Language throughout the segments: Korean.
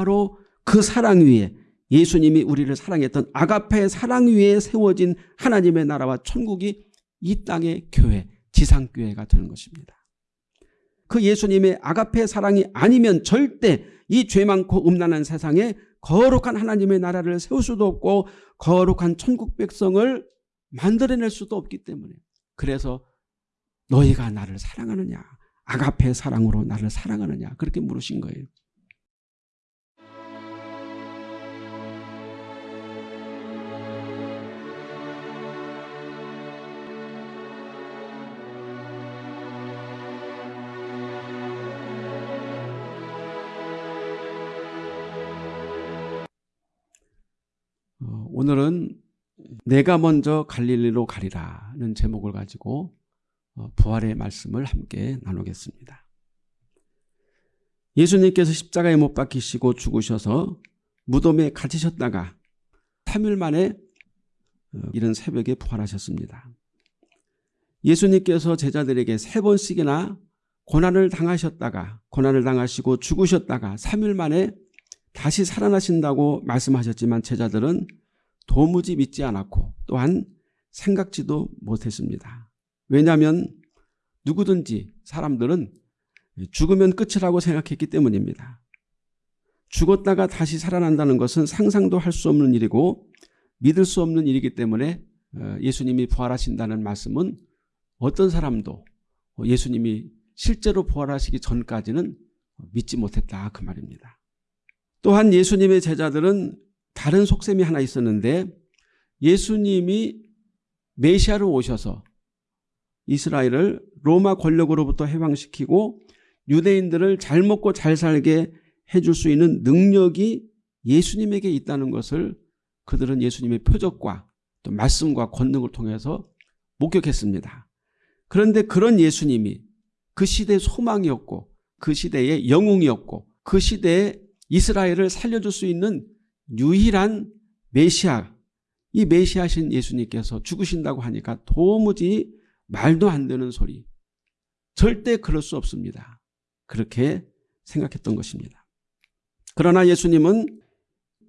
바로 그 사랑 위에 예수님이 우리를 사랑했던 아가페의 사랑 위에 세워진 하나님의 나라와 천국이 이 땅의 교회, 지상교회가 되는 것입니다. 그 예수님의 아가페 사랑이 아니면 절대 이 죄 많고 음란한 세상에 거룩한 하나님의 나라를 세울 수도 없고 거룩한 천국 백성을 만들어낼 수도 없기 때문에 그래서 너희가 나를 사랑하느냐 아가페 사랑으로 나를 사랑하느냐 그렇게 물으신 거예요. 오늘은 내가 먼저 갈릴리로 가리라는 제목을 가지고 어, 부활의 말씀을 함께 나누겠습니다. 예수님께서 십자가에 못 박히시고 죽으셔서 무덤에 갇히셨다가 3일 만에 어, 이른 새벽에 부활하셨습니다. 예수님께서 제자들에게 세 번씩이나 고난을 당하셨다가 고난을 당하시고 죽으셨다가 3일 만에 다시 살아나신다고 말씀하셨지만 제자들은 도무지 믿지 않았고 또한 생각지도 못했습니다. 왜냐하면 누구든지 사람들은 죽으면 끝이라고 생각했기 때문입니다. 죽었다가 다시 살아난다는 것은 상상도 할 수 없는 일이고 믿을 수 없는 일이기 때문에 어, 예수님이 부활하신다는 말씀은 어떤 사람도 예수님이 실제로 부활하시기 전까지는 믿지 못했다 그 말입니다. 또한 예수님의 제자들은 다른 속셈이 하나 있었는데 예수님이 메시아로 오셔서 이스라엘을 로마 권력으로부터 해방시키고 유대인들을 잘 먹고 잘 살게 해줄 수 있는 능력이 예수님에게 있다는 것을 그들은 예수님의 표적과 또 말씀과 권능을 통해서 목격했습니다. 그런데 그런 예수님이 그 시대의 소망이었고 그 시대의 영웅이었고 그 시대에 이스라엘을 살려줄 수 있는 유일한 메시아 이 메시아신 예수님께서 죽으신다고 하니까 도무지 말도 안 되는 소리 절대 그럴 수 없습니다. 그렇게 생각했던 것입니다. 그러나 예수님은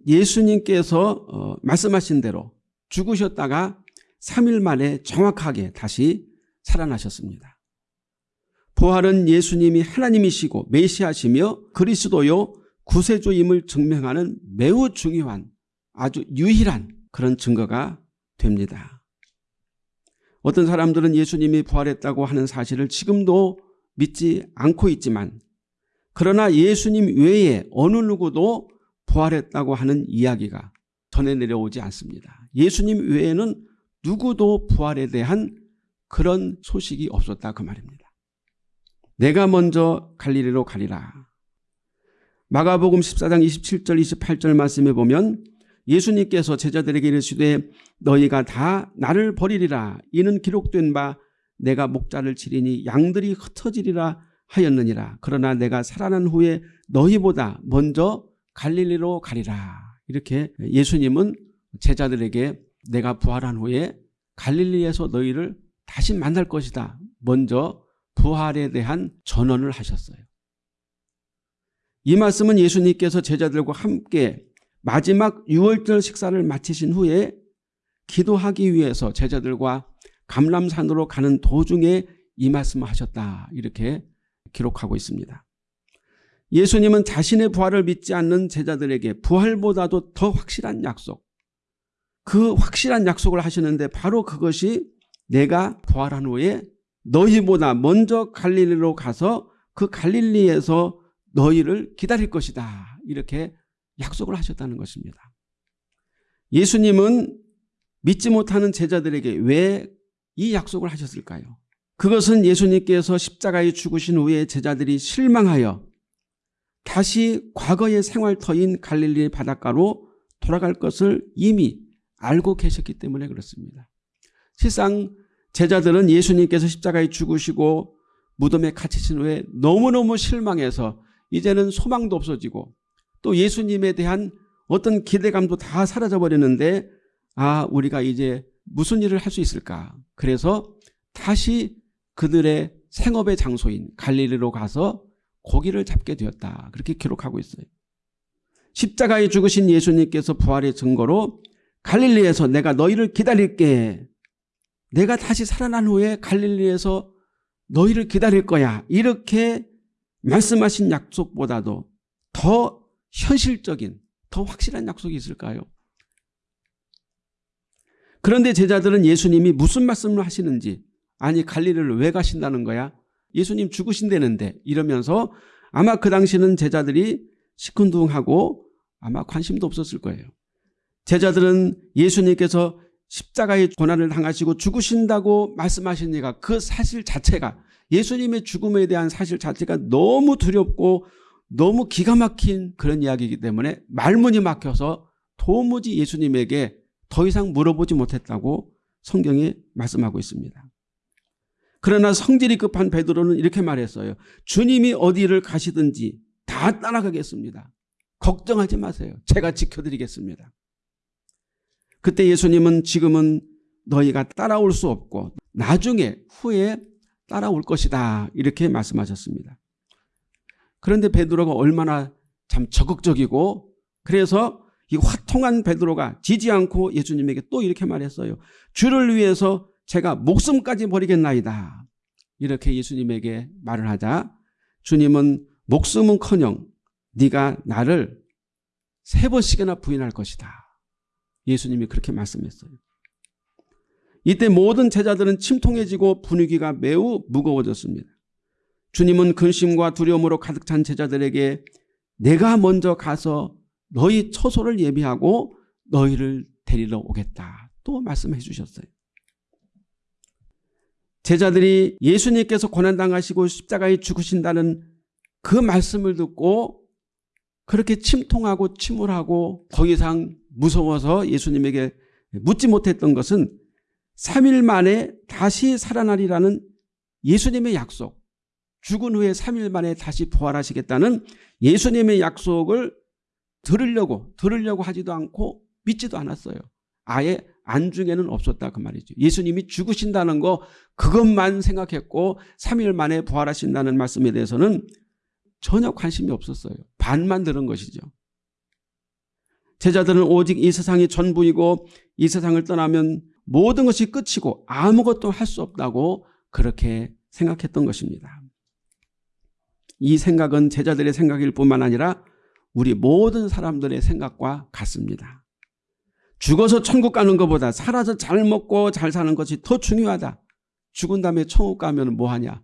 예수님께서 어, 말씀하신 대로 죽으셨다가 3일 만에 정확하게 다시 살아나셨습니다. 부활은 예수님이 하나님이시고 메시아시며 그리스도요 구세주임을 증명하는 매우 중요한 아주 유일한 그런 증거가 됩니다. 어떤 사람들은 예수님이 부활했다고 하는 사실을 지금도 믿지 않고 있지만 그러나 예수님 외에 어느 누구도 부활했다고 하는 이야기가 전해 내려오지 않습니다. 예수님 외에는 누구도 부활에 대한 그런 소식이 없었다 그 말입니다. 내가 먼저 갈리리로 가리라. 마가복음 14장 27절 28절 말씀에 보면 예수님께서 제자들에게 이르시되 너희가 다 나를 버리리라. 이는 기록된 바 내가 목자를 치리니 양들이 흩어지리라 하였느니라. 그러나 내가 살아난 후에 너희보다 먼저 갈릴리로 가리라. 이렇게 예수님은 제자들에게 내가 부활한 후에 갈릴리에서 너희를 다시 만날 것이다. 먼저 부활에 대한 전언을 하셨어요 이 말씀은 예수님께서 제자들과 함께 마지막 6월절 식사를 마치신 후에 기도하기 위해서 제자들과 감람산으로 가는 도중에 이 말씀을 하셨다 이렇게 기록하고 있습니다. 예수님은 자신의 부활을 믿지 않는 제자들에게 부활보다도 더 확실한 약속 그 확실한 약속을 하시는데 바로 그것이 내가 부활한 후에 너희보다 먼저 갈릴리로 가서 그 갈릴리에서 너희를 기다릴 것이다 이렇게 약속을 하셨다는 것입니다. 예수님은 믿지 못하는 제자들에게 왜 이 약속을 하셨을까요? 그것은 예수님께서 십자가에 죽으신 후에 제자들이 실망하여 다시 과거의 생활터인 갈릴리 바닷가로 돌아갈 것을 이미 알고 계셨기 때문에 그렇습니다. 실상 제자들은 예수님께서 십자가에 죽으시고 무덤에 갇히신 후에 너무너무 실망해서 이제는 소망도 없어지고 또 예수님에 대한 어떤 기대감도 다 사라져 버리는데 아 우리가 이제 무슨 일을 할 수 있을까 그래서 다시 그들의 생업의 장소인 갈릴리로 가서 고기를 잡게 되었다 그렇게 기록하고 있어요 십자가에 죽으신 예수님께서 부활의 증거로 갈릴리에서 내가 너희를 기다릴게. 내가 다시 살아난 후에 갈릴리에서 너희를 기다릴 거야. 이렇게 말씀하신 약속보다도 더 현실적인, 더 확실한 약속이 있을까요? 그런데 제자들은 예수님이 무슨 말씀을 하시는지 아니 갈릴리를 왜 가신다는 거야? 예수님 죽으신다는데 이러면서 아마 그 당시는 제자들이 시큰둥하고 아마 관심도 없었을 거예요. 제자들은 예수님께서 십자가의 고난을 당하시고 죽으신다고 말씀하시니까 그 사실 자체가 예수님의 죽음에 대한 사실 자체가 너무 두렵고 너무 기가 막힌 그런 이야기이기 때문에 말문이 막혀서 도무지 예수님에게 더 이상 물어보지 못했다고 성경이 말씀하고 있습니다. 그러나 성질이 급한 베드로는 이렇게 말했어요. 주님이 어디를 가시든지 다 따라가겠습니다. 걱정하지 마세요. 제가 지켜드리겠습니다. 그때 예수님은 지금은 너희가 따라올 수 없고 나중에 후에 따라올 것이다 이렇게 말씀하셨습니다. 그런데 베드로가 얼마나 참 적극적이고 그래서 이 화통한 베드로가 지지 않고 예수님에게 또 이렇게 말했어요. 주를 위해서 제가 목숨까지 버리겠나이다. 이렇게 예수님에게 말을 하자 주님은 목숨은커녕 네가 나를 세 번씩이나 부인할 것이다. 예수님이 그렇게 말씀했어요. 이때 모든 제자들은 침통해지고 분위기가 매우 무거워졌습니다. 주님은 근심과 두려움으로 가득 찬 제자들에게 내가 먼저 가서 너희 처소를 예비하고 너희를 데리러 오겠다. 또 말씀해 주셨어요. 제자들이 예수님께서 고난당하시고 십자가에 죽으신다는 그 말씀을 듣고 그렇게 침통하고 침울하고 더 이상 무서워서 예수님에게 묻지 못했던 것은 3일 만에 다시 살아나리라는 예수님의 약속 죽은 후에 3일 만에 다시 부활하시겠다는 예수님의 약속을 들으려고 들으려고 하지도 않고 믿지도 않았어요. 아예 안중에는 없었다 그 말이죠. 예수님이 죽으신다는 거 그것만 생각했고 3일 만에 부활하신다는 말씀에 대해서는 전혀 관심이 없었어요. 반만 들은 것이죠. 제자들은 오직 이 세상이 전부이고 이 세상을 떠나면 모든 것이 끝이고 아무것도 할 수 없다고 그렇게 생각했던 것입니다. 이 생각은 제자들의 생각일 뿐만 아니라 우리 모든 사람들의 생각과 같습니다. 죽어서 천국 가는 것보다 살아서 잘 먹고 잘 사는 것이 더 중요하다. 죽은 다음에 천국 가면 뭐하냐.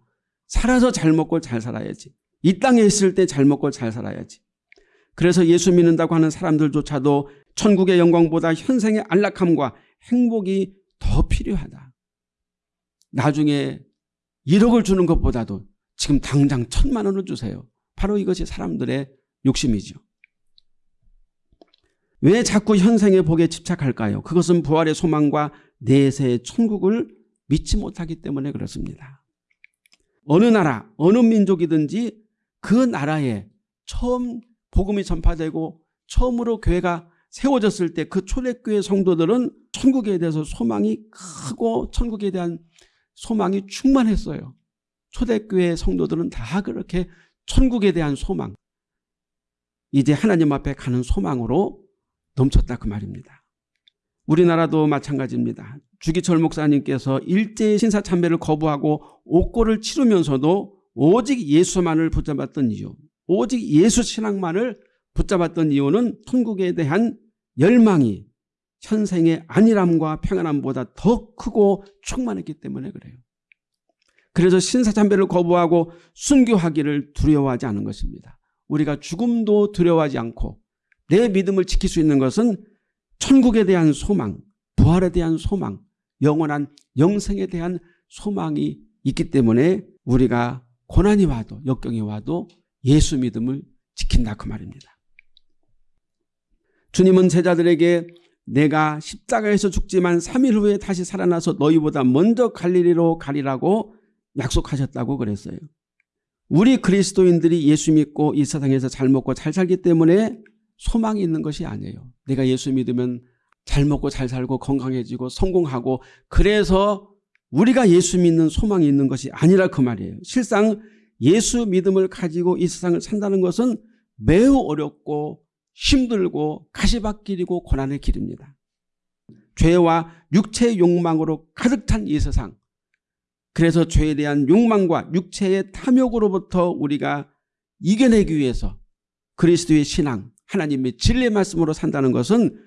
살아서 잘 먹고 잘 살아야지. 이 땅에 있을 때 잘 먹고 잘 살아야지. 그래서 예수 믿는다고 하는 사람들조차도 천국의 영광보다 현생의 안락함과 행복이 더 필요하다. 나중에 1억을 주는 것보다도 지금 당장 천만 원을 주세요. 바로 이것이 사람들의 욕심이죠. 왜 자꾸 현생의 복에 집착할까요? 그것은 부활의 소망과 내세의 천국을 믿지 못하기 때문에 그렇습니다. 어느 나라, 어느 민족이든지 그 나라에 처음 복음이 전파되고 처음으로 교회가 세워졌을 때 그 초대교회 성도들은 천국에 대해서 소망이 크고 천국에 대한 소망이 충만했어요. 초대교회 성도들은 다 그렇게 천국에 대한 소망 이제 하나님 앞에 가는 소망으로 넘쳤다 그 말입니다. 우리나라도 마찬가지입니다. 주기철 목사님께서 일제의 신사참배를 거부하고 옥고를 치르면서도 오직 예수만을 붙잡았던 이유 오직 예수 신앙만을 붙잡았던 이유는 천국에 대한 열망이 현생의 안일함과 평안함보다 더 크고 충만했기 때문에 그래요. 그래서 신사참배를 거부하고 순교하기를 두려워하지 않은 것입니다. 우리가 죽음도 두려워하지 않고 내 믿음을 지킬 수 있는 것은 천국에 대한 소망, 부활에 대한 소망, 영원한 영생에 대한 소망이 있기 때문에 우리가 고난이 와도 역경이 와도 예수 믿음을 지킨다 그 말입니다. 주님은 제자들에게 내가 십자가에서 죽지만 3일 후에 다시 살아나서 너희보다 먼저 갈릴리로 가리라고 약속하셨다고 그랬어요. 우리 그리스도인들이 예수 믿고 이 세상에서 잘 먹고 잘 살기 때문에 소망이 있는 것이 아니에요. 내가 예수 믿으면 잘 먹고 잘 살고 건강해지고 성공하고 그래서 우리가 예수 믿는 소망이 있는 것이 아니라 그 말이에요. 실상 예수 믿음을 가지고 이 세상을 산다는 것은 매우 어렵고 힘들고 가시밭길이고 고난의 길입니다. 죄와 육체의 욕망으로 가득 찬 이 세상. 그래서 죄에 대한 욕망과 육체의 탐욕으로부터 우리가 이겨내기 위해서 그리스도의 신앙, 하나님의 진리의 말씀으로 산다는 것은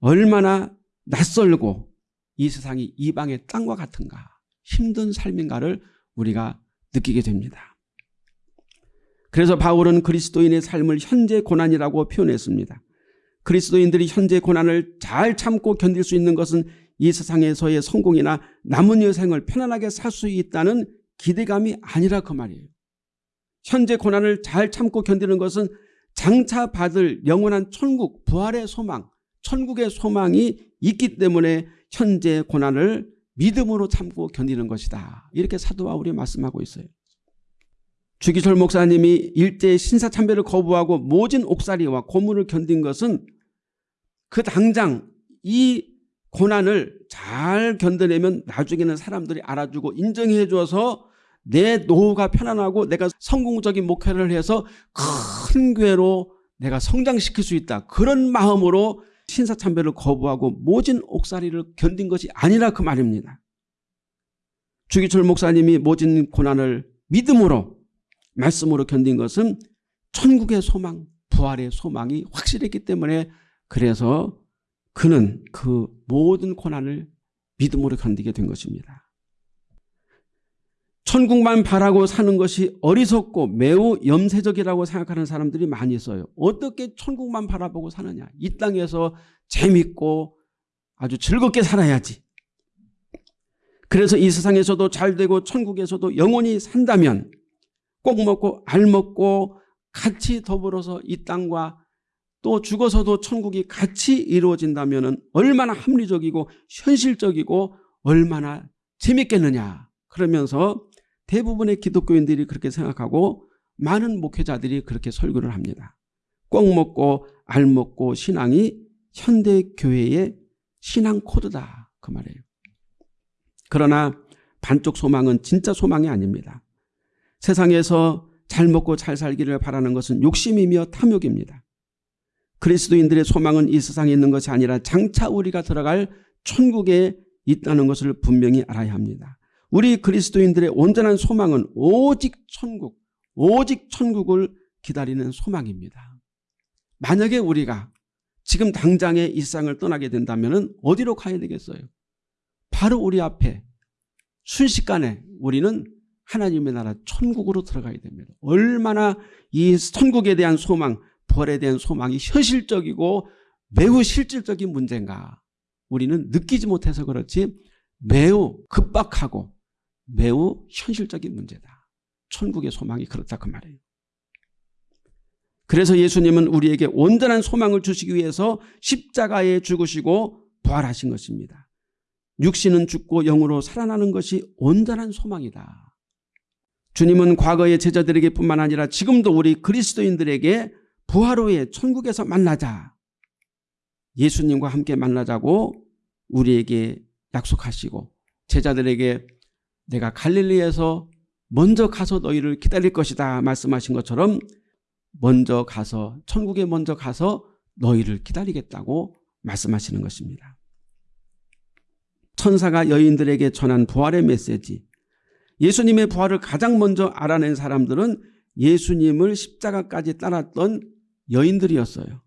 얼마나 낯설고 이 세상이 이방의 땅과 같은가 힘든 삶인가를 우리가 느끼게 됩니다. 그래서 바울은 그리스도인의 삶을 현재 고난이라고 표현했습니다. 그리스도인들이 현재 고난을 잘 참고 견딜 수 있는 것은 이 세상에서의 성공이나 남은 여생을 편안하게 살 수 있다는 기대감이 아니라 그 말이에요. 현재 고난을 잘 참고 견디는 것은 장차 받을 영원한 천국, 부활의 소망, 천국의 소망이 있기 때문에 현재 고난을 믿음으로 참고 견디는 것이다. 이렇게 사도 바울이 말씀하고 있어요. 주기철 목사님이 일제의 신사참배를 거부하고 모진 옥살이와 고문을 견딘 것은 그 당장 이 고난을 잘 견뎌내면 나중에는 사람들이 알아주고 인정해 줘서 내 노후가 편안하고 내가 성공적인 목회를 해서 큰 교회로 내가 성장시킬 수 있다. 그런 마음으로 신사참배를 거부하고 모진 옥살이를 견딘 것이 아니라 그 말입니다. 주기철 목사님이 모진 고난을 믿음으로 말씀으로 견딘 것은 천국의 소망, 부활의 소망이 확실했기 때문에 그래서 그는 그 모든 고난을 믿음으로 견디게 된 것입니다. 천국만 바라고 사는 것이 어리석고 매우 염세적이라고 생각하는 사람들이 많이 있어요. 어떻게 천국만 바라보고 사느냐. 이 땅에서 재밌고 아주 즐겁게 살아야지. 그래서 이 세상에서도 잘 되고 천국에서도 영원히 산다면 꼭 먹고 알 먹고 같이 더불어서 이 땅과 또 죽어서도 천국이 같이 이루어진다면 얼마나 합리적이고 현실적이고 얼마나 재밌겠느냐. 그러면서 대부분의 기독교인들이 그렇게 생각하고 많은 목회자들이 그렇게 설교를 합니다. 꼭 먹고 알 먹고 신앙이 현대 교회의 신앙 코드다. 그 말이에요. 그러나 반쪽 소망은 진짜 소망이 아닙니다. 세상에서 잘 먹고 잘 살기를 바라는 것은 욕심이며 탐욕입니다. 그리스도인들의 소망은 이 세상에 있는 것이 아니라 장차 우리가 들어갈 천국에 있다는 것을 분명히 알아야 합니다. 우리 그리스도인들의 온전한 소망은 오직 천국, 오직 천국을 기다리는 소망입니다. 만약에 우리가 지금 당장의 일상을 떠나게 된다면 어디로 가야 되겠어요? 바로 우리 앞에 순식간에 우리는 하나님의 나라 천국으로 들어가야 됩니다. 얼마나 이 천국에 대한 소망, 벌에 대한 소망이 현실적이고 매우 실질적인 문제인가. 우리는 느끼지 못해서 그렇지 매우 급박하고 매우 현실적인 문제다. 천국의 소망이 그렇다 그 말이에요. 그래서 예수님은 우리에게 온전한 소망을 주시기 위해서 십자가에 죽으시고 부활하신 것입니다. 육신은 죽고 영으로 살아나는 것이 온전한 소망이다. 주님은 과거의 제자들에게 뿐만 아니라 지금도 우리 그리스도인들에게 부활 후에 천국에서 만나자. 예수님과 함께 만나자고 우리에게 약속하시고 제자들에게 내가 갈릴리에서 먼저 가서 너희를 기다릴 것이다 말씀하신 것처럼 먼저 가서 천국에 먼저 가서 너희를 기다리겠다고 말씀하시는 것입니다. 천사가 여인들에게 전한 부활의 메시지 예수님의 부활을 가장 먼저 알아낸 사람들은 예수님을 십자가까지 따랐던 여인들이었어요.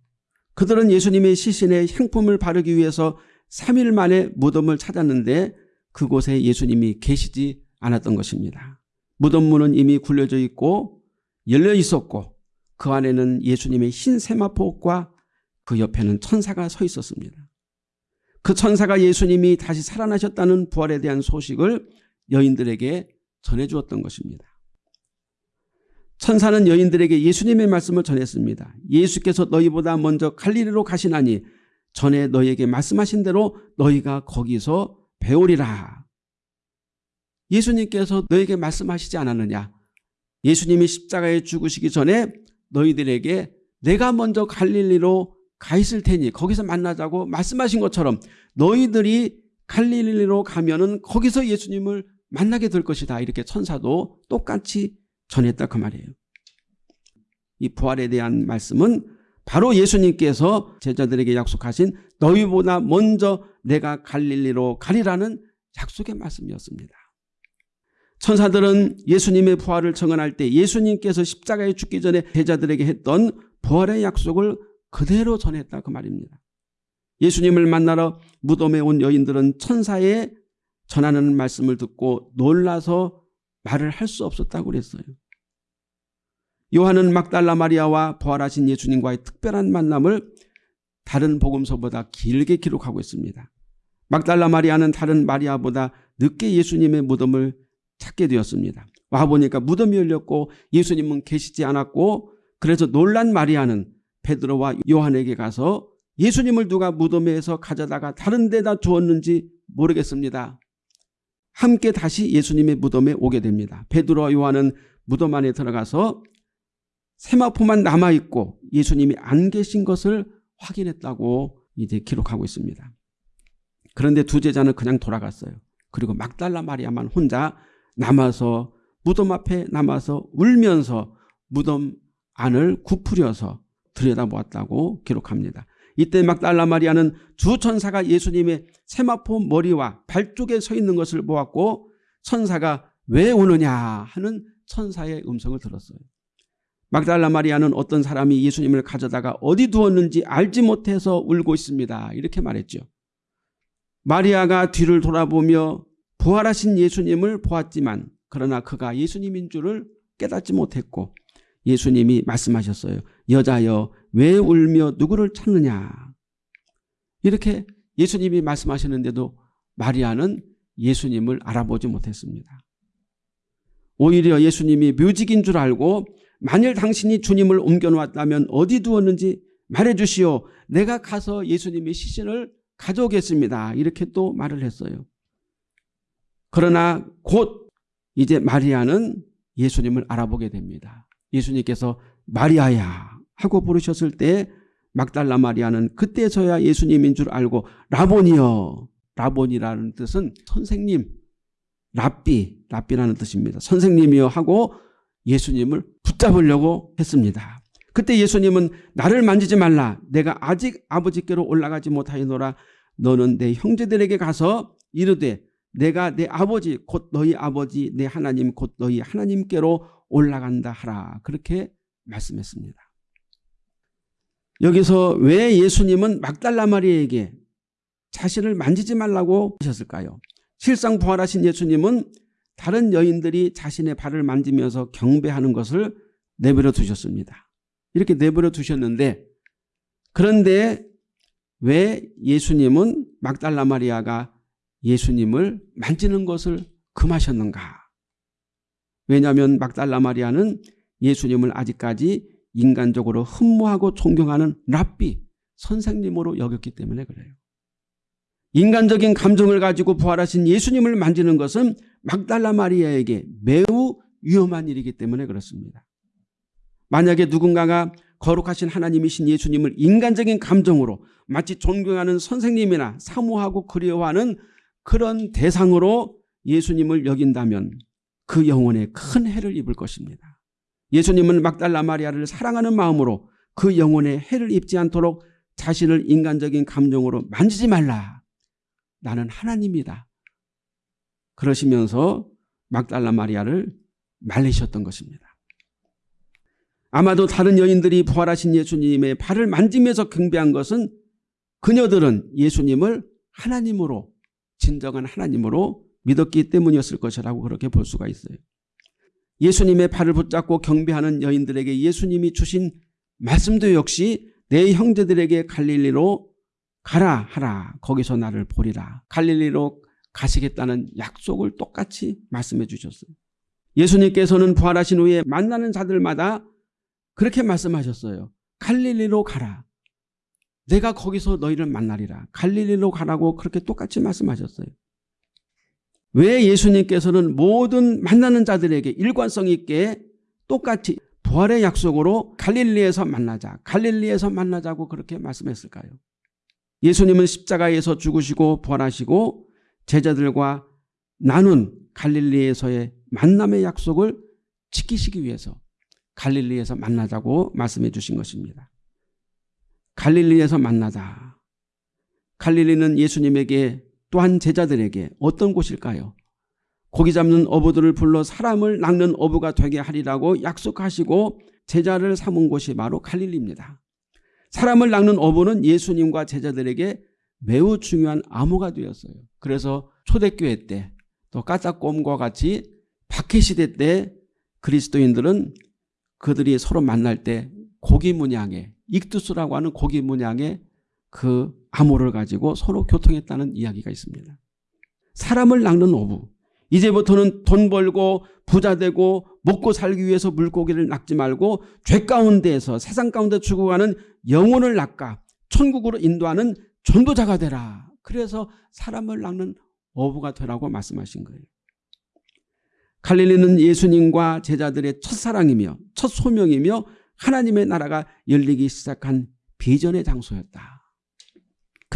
그들은 예수님의 시신에 향품을 바르기 위해서 3일 만에 무덤을 찾았는데 그곳에 예수님이 계시지 않았던 것입니다. 무덤 문은 이미 굴려져 있고 열려 있었고 그 안에는 예수님의 흰 세마포과 그 옆에는 천사가 서 있었습니다. 그 천사가 예수님이 다시 살아나셨다는 부활에 대한 소식을 여인들에게 전해주었던 것입니다. 천사는 여인들에게 예수님의 말씀을 전했습니다. 예수께서 너희보다 먼저 갈리리로 가시나니 전에 너희에게 말씀하신 대로 너희가 거기서 배우리라. 예수님께서 너에게 말씀하시지 않았느냐. 예수님이 십자가에 죽으시기 전에 너희들에게 내가 먼저 갈릴리로 가 있을 테니 거기서 만나자고 말씀하신 것처럼 너희들이 갈릴리로 가면 은 거기서 예수님을 만나게 될 것이다. 이렇게 천사도 똑같이 전했다 그 말이에요. 이 부활에 대한 말씀은 바로 예수님께서 제자들에게 약속하신 너희보다 먼저 내가 갈릴리로 가리라는 약속의 말씀이었습니다. 천사들은 예수님의 부활을 청언할 때 예수님께서 십자가에 죽기 전에 제자들에게 했던 부활의 약속을 그대로 전했다 그 말입니다. 예수님을 만나러 무덤에 온 여인들은 천사의 전하는 말씀을 듣고 놀라서 말을 할 수 없었다고 그랬어요. 요한은 막달라 마리아와 부활하신 예수님과의 특별한 만남을 다른 복음서보다 길게 기록하고 있습니다. 막달라 마리아는 다른 마리아보다 늦게 예수님의 무덤을 찾게 되었습니다. 와보니까 무덤이 열렸고 예수님은 계시지 않았고 그래서 놀란 마리아는 베드로와 요한에게 가서 예수님을 누가 무덤에서 가져다가 다른 데다 두었는지 모르겠습니다. 함께 다시 예수님의 무덤에 오게 됩니다. 베드로와 요한은 무덤 안에 들어가서 세마포만 남아있고 예수님이 안 계신 것을 확인했다고 이제 기록하고 있습니다. 그런데 두 제자는 그냥 돌아갔어요. 그리고 막달라 마리아만 혼자 남아서 무덤 앞에 남아서 울면서 무덤 안을 구부려서 들여다보았다고 기록합니다. 이때 막달라 마리아는 주 천사가 예수님의 세마포 머리와 발 쪽에 서 있는 것을 보았고 천사가 왜 오느냐 하는 천사의 음성을 들었어요. 막달라 마리아는 어떤 사람이 예수님을 가져다가 어디 두었는지 알지 못해서 울고 있습니다. 이렇게 말했죠. 마리아가 뒤를 돌아보며 부활하신 예수님을 보았지만 그러나 그가 예수님인 줄을 깨닫지 못했고 예수님이 말씀하셨어요. 여자여 왜 울며 누구를 찾느냐. 이렇게 예수님이 말씀하셨는데도 마리아는 예수님을 알아보지 못했습니다. 오히려 예수님이 묘직인 줄 알고 만일 당신이 주님을 옮겨놓았다면 어디 두었는지 말해주시오. 내가 가서 예수님의 시신을 가져오겠습니다. 이렇게 또 말을 했어요. 그러나 곧 이제 마리아는 예수님을 알아보게 됩니다. 예수님께서 마리아야 하고 부르셨을 때 막달라 마리아는 그때서야 예수님인 줄 알고 라보니여 라본이라는 뜻은 선생님 랍비 랍비라는 뜻입니다. 선생님이여 하고 예수님을 붙잡으려고 했습니다. 그때 예수님은 나를 만지지 말라. 내가 아직 아버지께로 올라가지 못하였노라. 너는 내 형제들에게 가서 이르되 내가 내 아버지 곧 너희 아버지 내 하나님 곧 너희 하나님께로 올라간다 하라. 그렇게 말씀했습니다. 여기서 왜 예수님은 막달라 마리에게 자신을 만지지 말라고 하셨을까요? 실상 부활하신 예수님은 다른 여인들이 자신의 발을 만지면서 경배하는 것을 내버려 두셨습니다. 이렇게 내버려 두셨는데 그런데 왜 예수님은 막달라 마리아가 예수님을 만지는 것을 금하셨는가? 왜냐하면 막달라 마리아는 예수님을 아직까지 인간적으로 흠모하고 존경하는 랍비, 선생님으로 여겼기 때문에 그래요. 인간적인 감정을 가지고 부활하신 예수님을 만지는 것은 막달라 마리아에게 매우 위험한 일이기 때문에 그렇습니다. 만약에 누군가가 거룩하신 하나님이신 예수님을 인간적인 감정으로 마치 존경하는 선생님이나 사모하고 그리워하는 그런 대상으로 예수님을 여긴다면 그 영혼에 큰 해를 입을 것입니다. 예수님은 막달라 마리아를 사랑하는 마음으로 그 영혼에 해를 입지 않도록 자신을 인간적인 감정으로 만지지 말라. 나는 하나님이다. 그러시면서 막달라 마리아를 말리셨던 것입니다. 아마도 다른 여인들이 부활하신 예수님의 발을 만지면서 경배한 것은 그녀들은 예수님을 하나님으로 진정한 하나님으로 믿었기 때문이었을 것이라고 그렇게 볼 수가 있어요. 예수님의 발을 붙잡고 경배하는 여인들에게 예수님이 주신 말씀도 역시 내 형제들에게 갈릴리로 가라 하라 거기서 나를 보리라 갈릴리로 가시겠다는 약속을 똑같이 말씀해 주셨어요. 예수님께서는 부활하신 후에 만나는 자들마다 그렇게 말씀하셨어요. 갈릴리로 가라. 내가 거기서 너희를 만나리라. 갈릴리로 가라고 그렇게 똑같이 말씀하셨어요. 왜 예수님께서는 모든 만나는 자들에게 일관성 있게 똑같이 부활의 약속으로 갈릴리에서 만나자 갈릴리에서 만나자고 그렇게 말씀했을까요? 예수님은 십자가에서 죽으시고 부활하시고 제자들과 나눈 갈릴리에서의 만남의 약속을 지키시기 위해서 갈릴리에서 만나자고 말씀해 주신 것입니다. 갈릴리에서 만나다. 갈릴리는 예수님에게 또한 제자들에게 어떤 곳일까요? 고기 잡는 어부들을 불러 사람을 낚는 어부가 되게 하리라고 약속하시고 제자를 삼은 곳이 바로 갈릴리입니다. 사람을 낚는 어부는 예수님과 제자들에게 매우 중요한 암호가 되었어요. 그래서 초대교회 때 또 까딱곰과 같이 박해시대 때 그리스도인들은 그들이 서로 만날 때 고기 문양에 익두스라고 하는 고기 문양에 그 암호를 가지고 서로 교통했다는 이야기가 있습니다. 사람을 낚는 어부 이제부터는 돈 벌고 부자 되고 먹고 살기 위해서 물고기를 낚지 말고 죄 가운데에서 세상 가운데 죽어가는 영혼을 낚아 천국으로 인도하는 전도자가 되라. 그래서 사람을 낚는 어부가 되라고 말씀하신 거예요. 갈릴리는 예수님과 제자들의 첫사랑이며 첫 소명이며 하나님의 나라가 열리기 시작한 비전의 장소였다.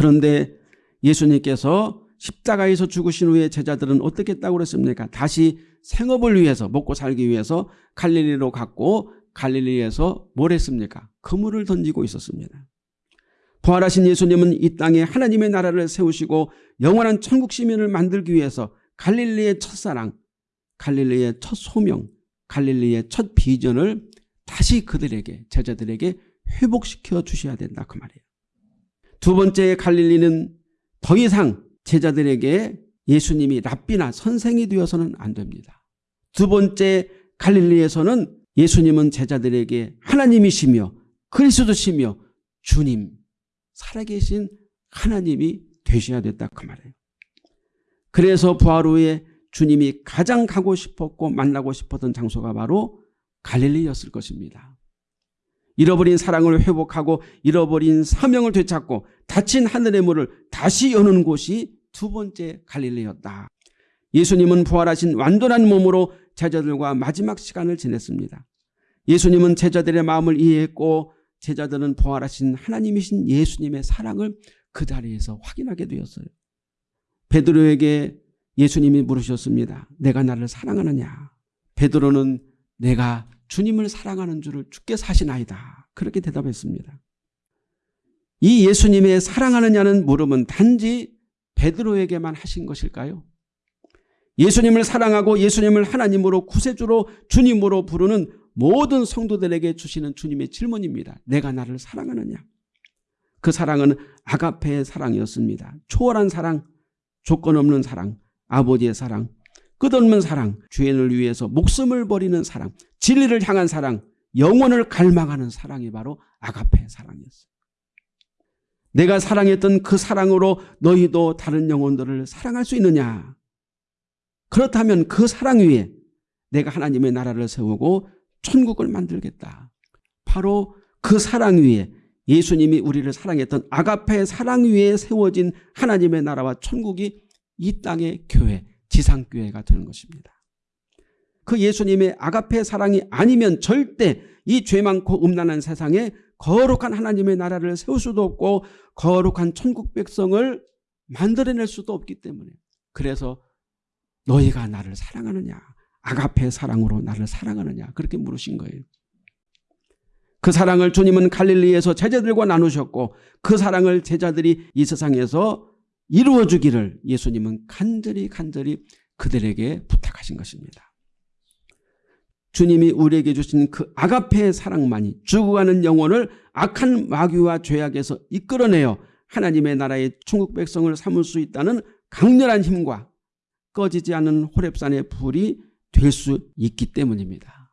그런데 예수님께서 십자가에서 죽으신 후에 제자들은 어떻게 했다고 그랬습니까? 다시 생업을 위해서 먹고 살기 위해서 갈릴리로 갔고 갈릴리에서 뭘 했습니까? 그물을 던지고 있었습니다. 부활하신 예수님은 이 땅에 하나님의 나라를 세우시고 영원한 천국 시민을 만들기 위해서 갈릴리의 첫사랑, 갈릴리의 첫 소명, 갈릴리의 첫 비전을 다시 그들에게 제자들에게 회복시켜 주셔야 된다 그 말이에요. 두 번째 갈릴리는 더 이상 제자들에게 예수님이 랍비나 선생이 되어서는 안 됩니다. 두 번째 갈릴리에서는 예수님은 제자들에게 하나님이시며 그리스도시며 주님 살아계신 하나님이 되셔야 됐다 그 말이에요. 그래서 부활 후에 주님이 가장 가고 싶었고 만나고 싶었던 장소가 바로 갈릴리였을 것입니다. 잃어버린 사랑을 회복하고 잃어버린 사명을 되찾고 닫힌 하늘의 문을 다시 여는 곳이 두 번째 갈릴리였다. 예수님은 부활하신 완전한 몸으로 제자들과 마지막 시간을 지냈습니다. 예수님은 제자들의 마음을 이해했고 제자들은 부활하신 하나님이신 예수님의 사랑을 그 자리에서 확인하게 되었어요. 베드로에게 예수님이 물으셨습니다. 내가 나를 사랑하느냐? 베드로는 내가 주님을 사랑하는 줄을 주께 사시나이다. 그렇게 대답했습니다. 이 예수님의 사랑하느냐는 물음은 단지 베드로에게만 하신 것일까요? 예수님을 사랑하고 예수님을 하나님으로 구세주로 주님으로 부르는 모든 성도들에게 주시는 주님의 질문입니다. 내가 나를 사랑하느냐? 그 사랑은 아가페의 사랑이었습니다. 초월한 사랑, 조건 없는 사랑, 아버지의 사랑, 끝없는 사랑, 주인을 위해서 목숨을 버리는 사랑, 진리를 향한 사랑, 영혼을 갈망하는 사랑이 바로 아가페의 사랑이었어요. 내가 사랑했던 그 사랑으로 너희도 다른 영혼들을 사랑할 수 있느냐? 그렇다면 그 사랑 위에 내가 하나님의 나라를 세우고 천국을 만들겠다. 바로 그 사랑 위에 예수님이 우리를 사랑했던 아가페의 사랑 위에 세워진 하나님의 나라와 천국이 이 땅의 교회, 지상교회가 되는 것입니다. 그 예수님의 아가페 사랑이 아니면 절대 이 죄 많고 음란한 세상에 거룩한 하나님의 나라를 세울 수도 없고 거룩한 천국 백성을 만들어낼 수도 없기 때문에 그래서 너희가 나를 사랑하느냐 아가페 사랑으로 나를 사랑하느냐 그렇게 물으신 거예요. 그 사랑을 주님은 갈릴리에서 제자들과 나누셨고 그 사랑을 제자들이 이 세상에서 이루어 주기를 예수님은 간절히 간절히 그들에게 부탁하신 것입니다. 주님이 우리에게 주신 그 아가페의 사랑만이 죽어가는 영혼을 악한 마귀와 죄악에서 이끌어내어 하나님의 나라의 천국 백성을 삼을 수 있다는 강렬한 힘과 꺼지지 않는 호랩산의 불이 될 수 있기 때문입니다.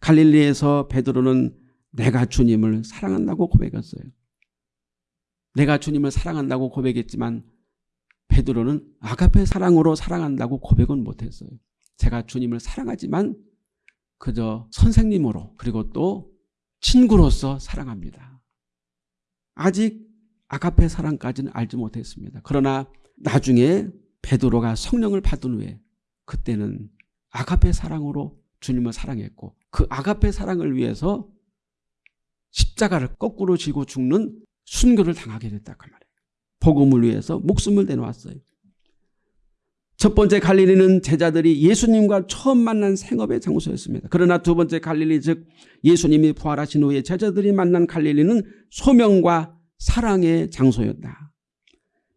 갈릴리에서 베드로는 내가 주님을 사랑한다고 고백했어요. 내가 주님을 사랑한다고 고백했지만 베드로는 아가페 사랑으로 사랑한다고 고백은 못했어요. 제가 주님을 사랑하지만 그저 선생님으로 그리고 또 친구로서 사랑합니다. 아직 아가페 사랑까지는 알지 못했습니다. 그러나 나중에 베드로가 성령을 받은 후에 그때는 아가페 사랑으로 주님을 사랑했고 그 아가페 사랑을 위해서 십자가를 거꾸로 지고 죽는 순교를 당하게 됐다 그 말이에요. 복음을 위해서 목숨을 내놓았어요. 첫 번째 갈릴리는 제자들이 예수님과 처음 만난 생업의 장소였습니다. 그러나 두 번째 갈릴리 즉 예수님이 부활하신 후에 제자들이 만난 갈릴리는 소명과 사랑의 장소였다.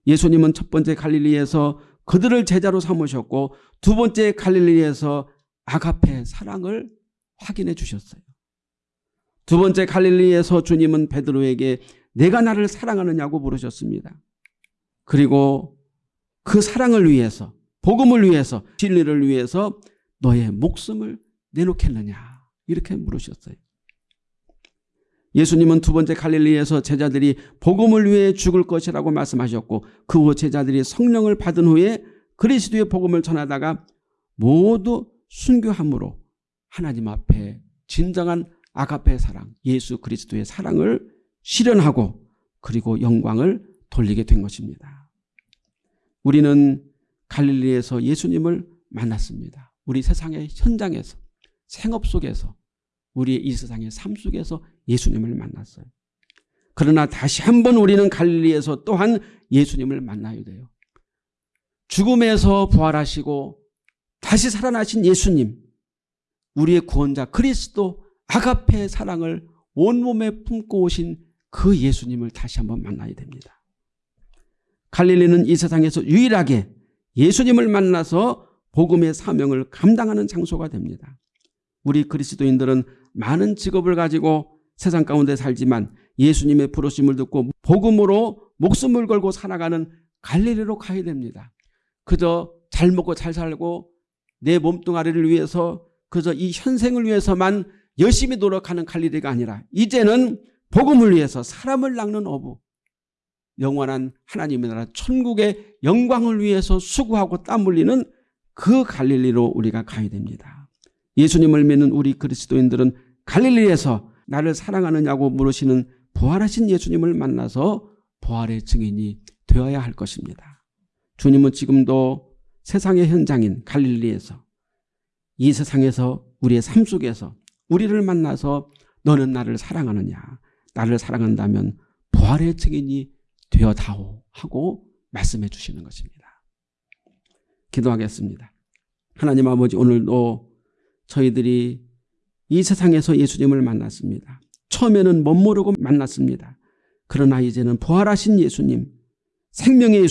예수님은 첫 번째 갈릴리에서 그들을 제자로 삼으셨고 두 번째 갈릴리에서 아가페 사랑을 확인해 주셨어요. 두 번째 갈릴리에서 주님은 베드로에게 내가 나를 사랑하느냐고 물으셨습니다. 그리고 그 사랑을 위해서 복음을 위해서 진리를 위해서 너의 목숨을 내놓겠느냐 이렇게 물으셨어요. 예수님은 두 번째 갈릴리에서 제자들이 복음을 위해 죽을 것이라고 말씀하셨고 그 후 제자들이 성령을 받은 후에 그리스도의 복음을 전하다가 모두 순교함으로 하나님 앞에 진정한 아가페 사랑 예수 그리스도의 사랑을 실현하고 그리고 영광을 돌리게 된 것입니다. 우리는 갈릴리에서 예수님을 만났습니다. 우리 세상의 현장에서 생업 속에서 우리의 이 세상의 삶 속에서 예수님을 만났어요. 그러나 다시 한번 우리는 갈릴리에서 또한 예수님을 만나야 돼요. 죽음에서 부활하시고 다시 살아나신 예수님 우리의 구원자 그리스도 아가페의 사랑을 온몸에 품고 오신 그 예수님을 다시 한번 만나야 됩니다. 갈릴리는 이 세상에서 유일하게 예수님을 만나서 복음의 사명을 감당하는 장소가 됩니다. 우리 그리스도인들은 많은 직업을 가지고 세상 가운데 살지만 예수님의 부르심을 듣고 복음으로 목숨을 걸고 살아가는 갈릴리로 가야 됩니다. 그저 잘 먹고 잘 살고 내 몸뚱아리를 위해서 그저 이 현생을 위해서만 열심히 노력하는 갈릴리가 아니라 이제는 복음을 위해서 사람을 낚는 어부 영원한 하나님의 나라 천국의 영광을 위해서 수고하고 땀 흘리는 그 갈릴리로 우리가 가야 됩니다. 예수님을 믿는 우리 그리스도인들은 갈릴리에서 나를 사랑하느냐고 물으시는 부활하신 예수님을 만나서 부활의 증인이 되어야 할 것입니다. 주님은 지금도 세상의 현장인 갈릴리에서 이 세상에서 우리의 삶 속에서 우리를 만나서 너는 나를 사랑하느냐 나를 사랑한다면 부활의 증인이 되어다오 하고 말씀해 주시는 것입니다. 기도하겠습니다. 하나님 아버지 오늘도 저희들이 이 세상에서 예수님을 만났습니다. 처음에는 못 모르고 만났습니다. 그러나 이제는 부활하신 예수님 생명의 예수님